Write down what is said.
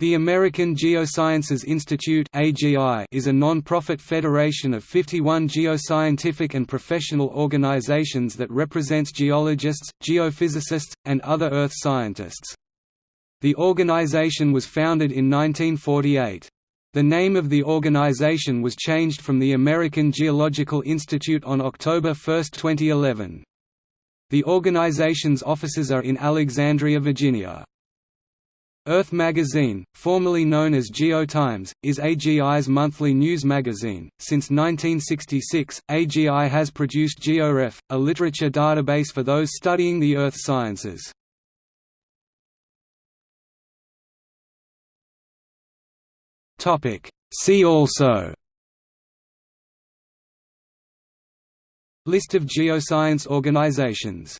The American Geosciences Institute is a non-profit federation of 51 geoscientific and professional organizations that represents geologists, geophysicists, and other earth scientists. The organization was founded in 1948. The name of the organization was changed from the American Geological Institute on October 1, 2011. The organization's offices are in Alexandria, Virginia. Earth Magazine, formerly known as GeoTimes, is AGI's monthly news magazine. Since 1966, AGI has produced GeoRef, a literature database for those studying the earth sciences. Topic: See also List of geoscience organizations